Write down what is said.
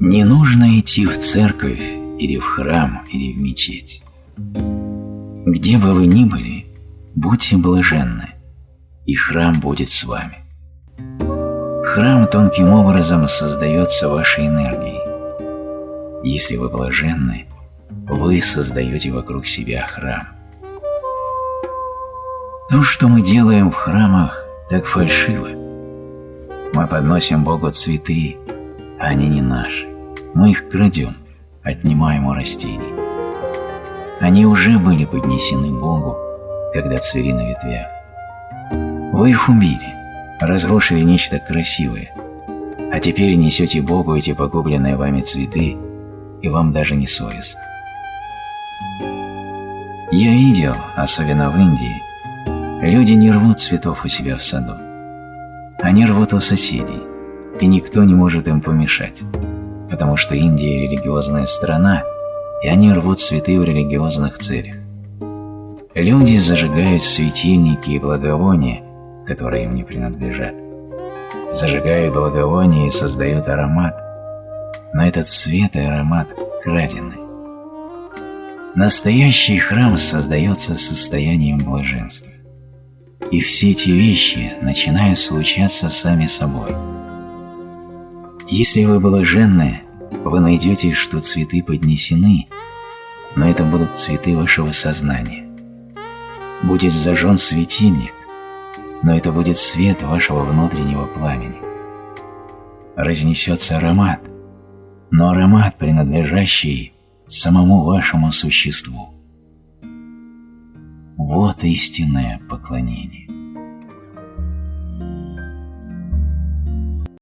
Не нужно идти в церковь или в храм или в мечеть. Где бы вы ни были, будьте блаженны, и храм будет с вами. Храм тонким образом создается вашей энергией. Если вы блаженны, вы создаете вокруг себя храм. То, что мы делаем в храмах, так фальшиво. Мы подносим Богу цветы, а они не наши. Мы их крадем, отнимаем у растений. Они уже были поднесены Богу, когда цвели на ветвях. Вы их убили, разрушили нечто красивое, а теперь несете Богу эти погубленные вами цветы, и вам даже не совестно. Я видел, особенно в Индии, люди не рвут цветов у себя в саду. Они рвут у соседей, и никто не может им помешать, потому что Индия – религиозная страна, и они рвут цветы в религиозных целях. Люди зажигают светильники и благовония, которые им не принадлежат. Зажигают благовония и создают аромат, но этот свет и аромат крадены. Настоящий храм создается состоянием блаженства. И все эти вещи начинают случаться сами собой. Если вы блаженны, вы найдете, что цветы поднесены, но это будут цветы вашего сознания. Будет зажжен светильник, но это будет свет вашего внутреннего пламени. Разнесется аромат, но аромат, принадлежащий самому вашему существу. Вот истинное поклонение.